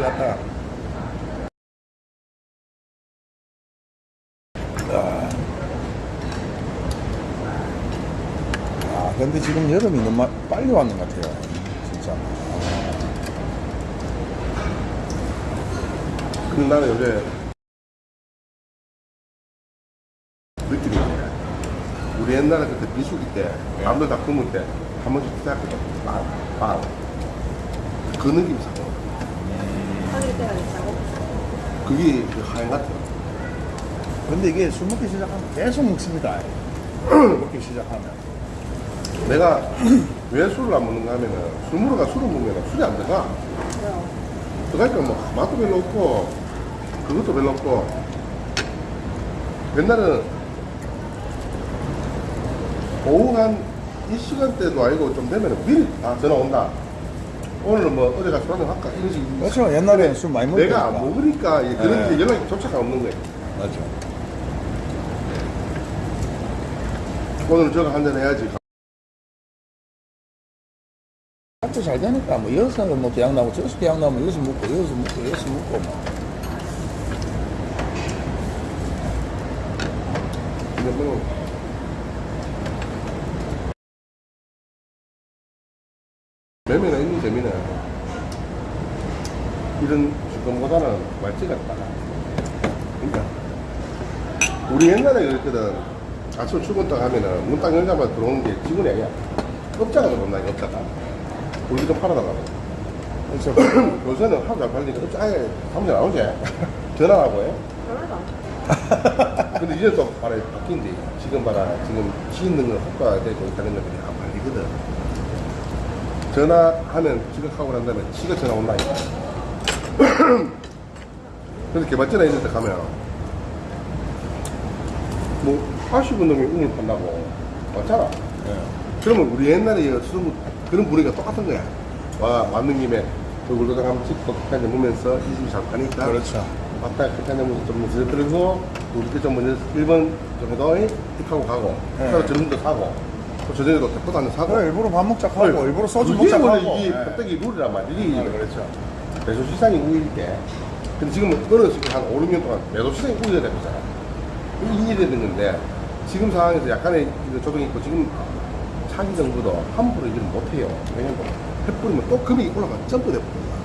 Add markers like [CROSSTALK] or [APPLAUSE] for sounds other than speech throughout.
같다. 아. 아, 근데 지금 여름이 너무 빨리 왔는 것 같아요. 진짜. 그 나는 요새 느낌이. 우리 옛날에 그때 비수기 때, 남들 다 품을 때, 한 번씩 시작했거든. 빵, 빵. 그 느낌이 있다고? 그게 그 하얀 같아. 근데 이게 술 먹기 시작하면 계속 먹습니다. [CLEARS THROAT] 먹기 시작하면. 내가 [CLEARS THROAT] 왜 술을 안 먹는가 하면은, 술 먹으러 가 술을 먹으면 술이 안 들어가. 그러니까 뭐, 맛도 별로 없고, 그것도 별로 없고. 옛날에는 오후 한 이 시간대도 아니고 좀 되면 미리 아 전화 온다. 오늘은 뭐 어디 가서 술 한잔 할까? 이런 식으로. 그렇죠. 옛날에는 술 많이 먹으니까. 내가 안 먹으니까 이제 그런 네. 게 연락이 조차가 없는 거예요. 맞죠. 오늘 저거 한잔 해야지. 학교 잘 되니까 뭐 여기서 뭐 계약 나고 저기서 계약 나면 여기서 먹고 여기서 먹고 여기서 먹고 뭐. 근데 뭐 매매나 있는 재미는 이런 주권보다는 말찌가 따라. 그러니까 우리 옛날에 그랬거든. 아침 출근 딱 하면은 문 딱 열자마자 들어오는 게 직원이 아니야. 업자가 들어온다, 이거 업자가. 우리 좀 팔아달라고. 그래서 [CLEARS THROAT] 요새는 하도 안 팔리니까 업자 아예 사무실 안 오지. [LAUGHS] 전화하고 해. 그러다. [LAUGHS] 근데 이제 또 봐라 바뀐지 지금 봐라 지금 지 있는 거 효과가 되고 있다는 것들이 안 팔리거든 전화하면 지각하고 난 다음에 지가 전화 온다니까 [CLEARS THROAT] 그래서 개발전화 있는 데 가면 뭐 아쉬운 놈이 우물 판다고 맞잖아. 예. 그러면 우리 옛날에 술 그런 분위기가 똑같은 거야. 와 왔는 김에 얼굴 도장 한번 찍고 그냥 보면서 이 집이 잘 파니까 그렇죠. 왔다 그렇게 하면 좀 먼저 들고 우리 좀 먼저 1번 정도 입하고 가고. 네. 그래서 점심도 사고. 또 저녁에도 대포도 한잔 사고 그래, 일부러 밥 먹자 하고 네. 일부러 소주 먹자 하고. 이게 예. 껍데기 룰이란 말이지 아, 그렇죠. 매수 시장이 우일 때 근데 지금은 지금 한 5, 6년 동안 매도 시장이 우위가 되고 있잖아 이게 건데 지금 상황에서 약간의 조정이 있고 지금 차기 정부도 함부로 일을 못해요 왜냐면 해버리면 또 금액이 올라가 점프 돼 버린다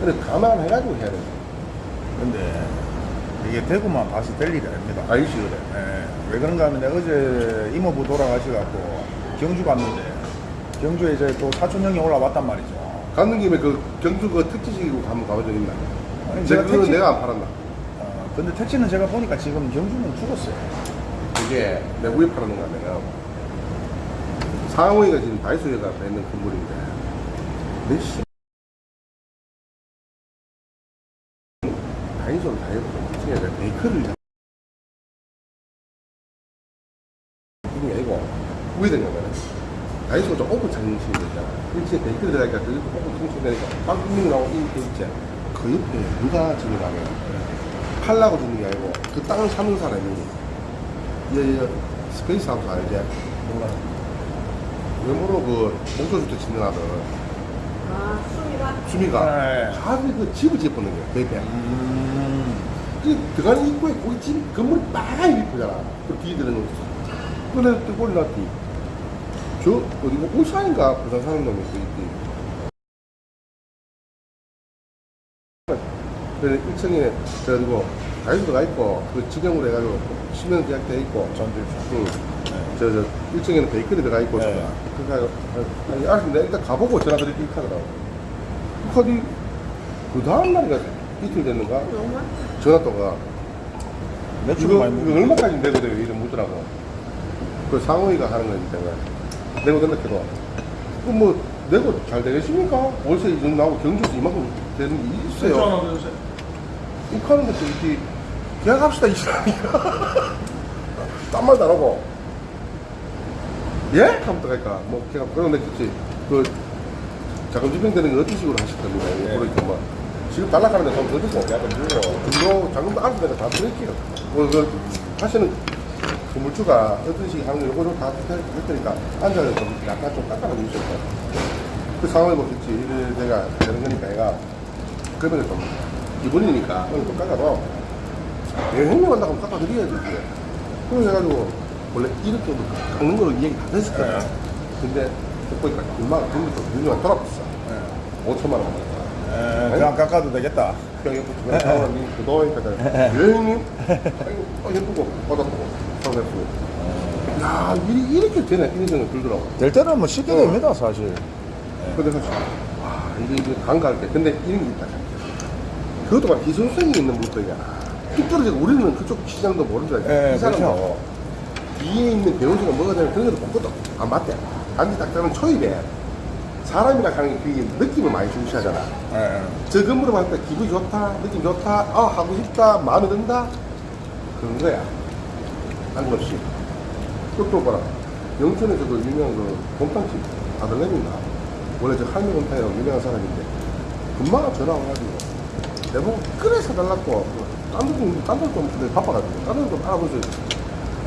그래서 감안해가지고 해야 돼 근데 이게 대구만 봐서 될 일이 아닙니다. 알지 그래 예. 왜 그런가 하면 어제 이모부 돌아가셔갖고 경주 갔는데 경주에 이제 또 사촌 형이 올라왔단 말이죠. 가는 김에 그 경주 그 특지식이고 가면 가본 적 있나? 아니, 제가 택시- 내가 안 팔았나? 어, 근데 택시는 제가 보니까 지금 경주는 죽었어요. 이게 내가 왜 팔았는가 하면은 상호이가 지금 다이소에가 있는 건물인데 몇시 다이소를 다 해보고 중에 내가 베이커를 자- 이게 아니고 왜 되냐면 다이소가 좀 정신이 있잖아 1층에 베이커를 들어가니까 그 오픈 정신이 되니까 빵빙 나오고 이렇게 있지 그 옆에 누가 지으냐면 팔라고 주는 게 아니고 그 땅을 사는 사람이 이, 이 스페이스 하우스 알지? 몰라. 외모로 그 목조주택 짓는 아들 아, 수미가? 수미가 네. 자기 그 집을 짓는 거야 베이페 음. 그 들어가는 입구에 거기 집 건물이 빨리 이쁘잖아 그 뒤에 들어는 거 그래 또 났지 저 어디고 울산인가 부산 사는 놈이 또 있지 그래 1층에 저리고 다이소가 있고 그 직영으로 해가지고 시면 계약돼 있고 전주. 응. 저, 저, 1층에는 베이컨이 들어가 있고, 네. 네. 그러니까, 아니, 알았어. 내가 일단 가보고 전화 드릴게 하더라고. 그 카드, 그 다음날인가 이틀 됐는가? 전화 또가, 이거, 이거. 얼마까지 내고 돼요? 이름 묻더라고. 그 상호이가 하는 거니까, 내가. 내고 된다 해도. 그 뭐, 내고 잘 되겠습니까? 월세 이 정도 나오고 경주에서 이만큼 되는 게 있어요. 욱하는 것도 이렇게 계약합시다 이 사람이야 [LAUGHS] 딴 말도 안 하고 예? 하면 들어갈까 뭐 계약 그런 냈겠지 그 자금 집행되는 건 어떤 식으로 하실 겁니까 예. 그러니까 뭐 지금 달락하는데 돈더 주고 약간 주고 금도 자금도 알아서 내가 다 드릴게요 뭐 그 하시는 건물주가 어떤 식으로 하는 거 요거 다할 테니까 앉아서 좀 약간 좀 깎아놔 주실 거예요 그 상황을 보겠지 이래 내가 되는 거니까 얘가. 그러면 좀 기본이니까 오늘 좀 깎아도 내가 형님 한다고 하면 깎아드려야지 이게. 그래 해가지고 원래 이렇게 깎는 걸로 이야기 다 됐을 거야. 네. 근데 보니까 얼마나 좀 유명한 돌아봤어. 5천만 원. 받았다 에, 그냥 깎아도 되겠다. 그냥 옆에 주변 사람이 그동안이니까 왜 형님? 아이고 어, 예쁘고 받았고 상대고 야 이- 이렇게 되네. 이런 생각 들더라고. 될 때는 뭐 쉽게 어. 됩니다, 사실. 근데 그래서 와 이게 이게 간가할 때. 근데 이런 게 있다. 그것도 막 기술성이 있는 물건이야 뚝 떨어지고 우리는 그쪽 시장도 알지 예, 이 그렇죠. 뒤에 있는 배우지가 뭐가 되면 그런 것도 보거든 안 맞대. 단지 딱 따면 초입에 사람이랑 하는 게 그게 느낌을 많이 중시하잖아. 예. 저 건물을 봤을 때 기분이 좋다 느낌 좋다 아 하고 싶다 마음에 든다? 그런 거야 안없이 또 봐라. 영천에서도 유명한 그 곰탕집 아들내미인가? 원래 저 할미 곰탕이라고 유명한 사람인데 금방 전화 와가지고 내보고 끓여 사달라고 딴 데도 딴 데도 좀 바빠가지고 딴 데도 좀 알아보세요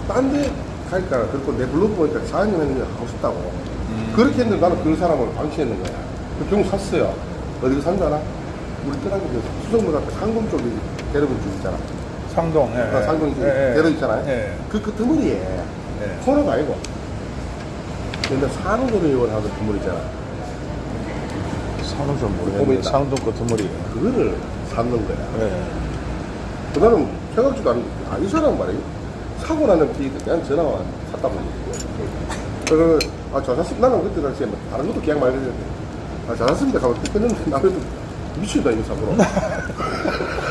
딴데 갈까 그리고 내 블로그 보니까 4년 했는데 하고 싶다고. 그렇게 했는데 나는 그 사람을 방치했는 거야. 그 경우 샀어요. 어디서 산다나? 우리 그 수성문 앞에 상금 쪽에 줄 있잖아 상동. 예. 아, 상동 예, 예. 대로 있잖아요 예. 그, 그 드물이에 예. 코너가 아니고 근데 산후조리 의원 하는 드물 있잖아 상동 좀 모르겠는데. 상동 그 드물이. 그거를 샀는 거야 예. 그 나는 생각지도 않은 아, 이 사람 말이야 사고 나는 비에 그냥 전화가 샀다 보니 그래서 아, 저 샀습니다. 나는 그때 당시에 뭐 다른 것도 계약 말했는데 아, 저 샀습니다. 가면 했는데 나는 미친다, 이거 사고로. [LAUGHS]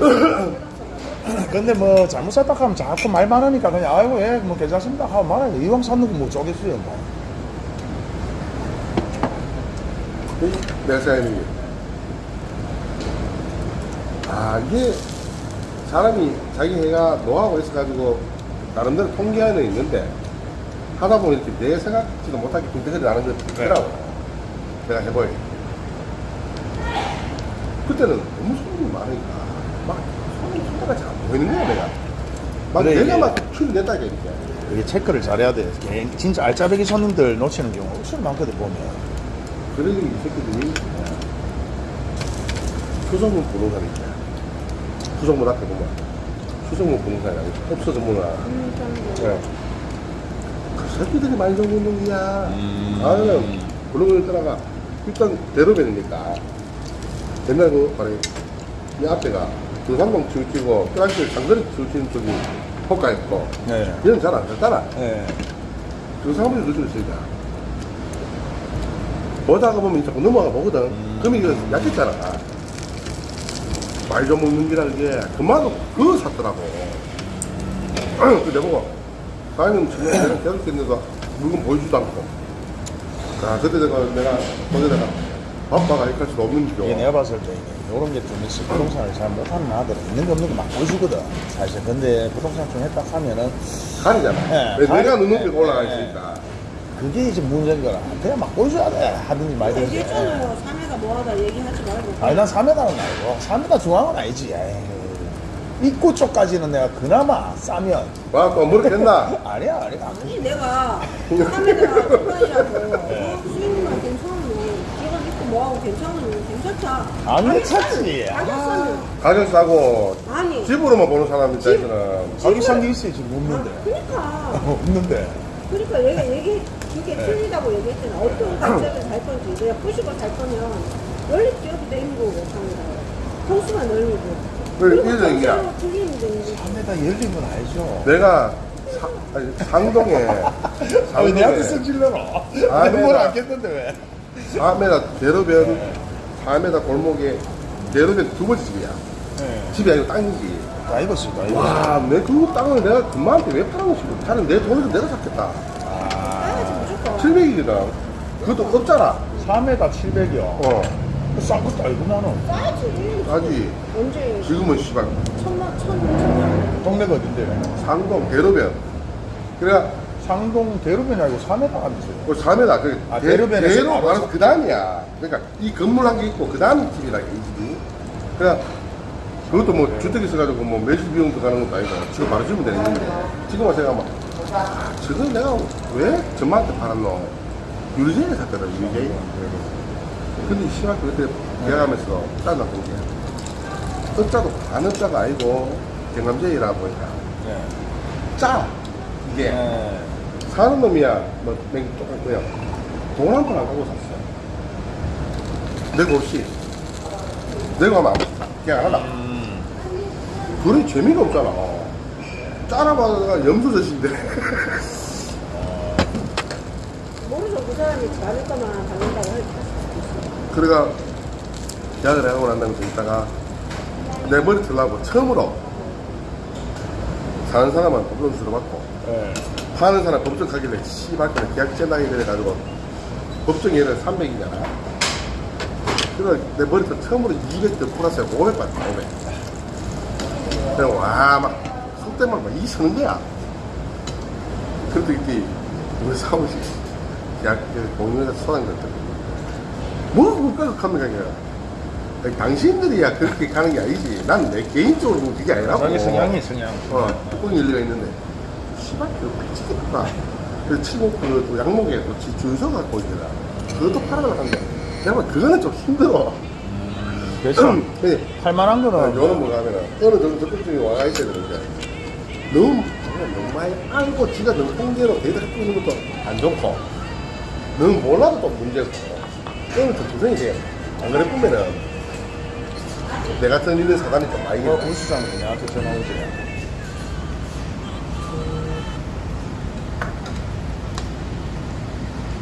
[COUGHS] 근데 뭐 잘못 샀다 하면 자꾸 말 많으니까 그냥 아이고 예 뭐 괜찮습니다 하고 말아야 돼 이왕 샀는 거뭐 쪼겠어요 뭐 내가 생각하는 게. 아, 이게 사람이 자기 해가 노하우가 있어가지고 나름대로 통계안은 있는데 하다 보면 이렇게 내 생각지도 못하게 군대들이 나는 것도 있더라고. 내가 해보이. 그때는 너무 막 손님 손가락이 안 보이는 거야, 내가. 막 그래, 내가 이게- 막 큐를 냈다니까, 이렇게. 이게 체크를 잘해야 돼 진짜 알짜배기 손님들 놓치는 경우가 엄청 많거든 보면 그러니 이 새끼들이 수성문 부동산이 있잖아. 수성문 앞에 보면 수성문 부동산이라고 없어 전문화. 음, 좀 네. 그 새끼들이 많이 정보는 거야. 음. 아유, 그런 걸 떠나가 일단 대로변이니까 옛날 그 말해 이 앞에가 등산동 치우치고 프랑스 장거리 치우치는 쪽이 호가 있고 네. 얘는 잘안 됐잖아. 네. 그 사람들이 그쪽에 있으니까. 보다가 보면 자꾸 넘어가 보거든. 그럼 이거 약했잖아. 말 좀 먹는 기라는 게, 그만큼 그거 샀더라고. [CLEARS THROAT] 그 내보고, 사장님 지금 내가 계속 했는데도 물건 보여주지도 않고. 아, 그때 내가, 내가, 거기다가, 바빠가 이렇게 할 수도 없는 줄. 이게 내가 봤을 때 이게 이런 게 좀 있어 부동산을 잘 못하는 아들은 있는 거 없는 거 막 보여주거든 사실 근데 부동산 좀 했다 하면은 가리잖아. 네, 왜 내가 눈높이가 네, 올라가 네. 있으니까. 그게 이제 문제인 거라 그냥 막 보여줘야 돼 하든지 말든지 얘기했잖아요. 사내가 뭐하다 얘기하지 말고. 아니 난 3m는 아니고 3m 중앙은 아니지 에이. 입구 쪽까지는 내가 그나마 싸면 와, 또 머리 겠나? [LAUGHS] 아니야 아니야 아니 내가 사내가 불편이라고 어, 수익만 괜찮으면 얘가 믿고 뭐하고 괜찮으면 안 가격. 싸면, 가격. 가격 싸고, 아니. 집으로만 보는 사람 입장에서는. 자기 성기 있어야지 지금 아, [LAUGHS] 없는데 그러니까. 없는데 그러니까 얘가 얘기 그게 네. 틀리다고 얘기했잖아. 어떤 관점을 살 건지 내가 푸시고 살 거면 원래 기업이 되는 거고 통수가 넓고. 그래, 그리고 이래서 얘기야. 통수로 틀리는 되는 거지. 3m 열린 건 알죠 내가 사, 아니, 상동에 아, 왜 내한테 상동에 성질내노 아, 내가- 안겠는데 왜 4m 대로변 4m 골목에 대로변 두 번째 집이야. 네. 집이 아니고 땅이지 다 익었어 다 익었어 와내 그 땅을 내가 금마한테 왜 팔아고 싶어? 차라리 내 돈으로 내가 샀겠다. 무조건. 700이거든. 그것도 없잖아. 4m 700이요 어. 싼 것도 알고 나는. 따야지. 따지. 언제 지금은 씨발. 천만 천 천만. 동네가 어딘데? 상동 대로변. 그래 가 상동 대로변이 아니고 4m 아니지 그 4m 그 아, 대, 대로변에서 대로 바로 바로 그 다음이야. 그러니까 이 건물 한 개 있고 그 다음 집이라 이 집이. 그래 그것도 뭐 주택 있어가지고 뭐 매주 비용 들어가는 것도 아니고 지금 바로 주면 되는 건데 지금 와서 막 아, 저걸 내가 왜 전마한테 팔았노? 유리제이 샀거든 유리제이 근데 이 심하게 그때 계약하면서 짜증났던 게 어짜도 반 어짜가 아니고 경감제이라 보니까 네. 짜 이게. 네. 사는 놈이야. 뭐맹 똑같고요 돈 한 푼 안 갖고 샀어요 내가 없이. 내가 하면 안 그냥 안 하다 음. 그런 재미가 없잖아. 짜라마가 염소젖인데. [LAUGHS] 모르죠. 그 사람이 받을 거만 받는다고 할 그래가 계약을 하고 난 다음에 좀 있다가 내 머리 틀라고 처음으로 사는 사람은 법정 들어봤고 네. 파는 사람 법정 가길래 씨발 그냥 계약 젤라이 그래가지고 법정 얘를 300이잖아. 그래서 내 머리털 처음으로 200더 플러스에 500 받았어 500 그냥 와막 속대만 막이 서는 거야. 그래도 이때 우리 사무실 계약 공유회사 소장들 뭐 그까지 갑니까 이게 당신들이야 그렇게 가는 게 아니지 난 내 개인적으로 보면 그게 아니라고 자기 성향이 성향. 어, 뚜껑 일리가 있는데, 씨발, 그거 미치겠다. 그 칠곡, 그, 또 양목에 또 지- 준서 갖고 있더라. 그것도 팔아달라고 하는데, 내가 그거는 좀 힘들어. 그렇죠. 근데, 할만한 어, 거는 요는 뭐 하면은, 어느 정도 적극적이 와가 있어야 되는데, 너무, 너무 많이 알고 지가 너무 통제로 갖고 있는 것도 안 좋고, 너무 몰라도 또 문제고, 그러면 좀 조정이 돼요. 안 그래 보면은, 내 같은 있는 사단이 좀 많이 뭐 있다. 우수장 나한테 전화 오지.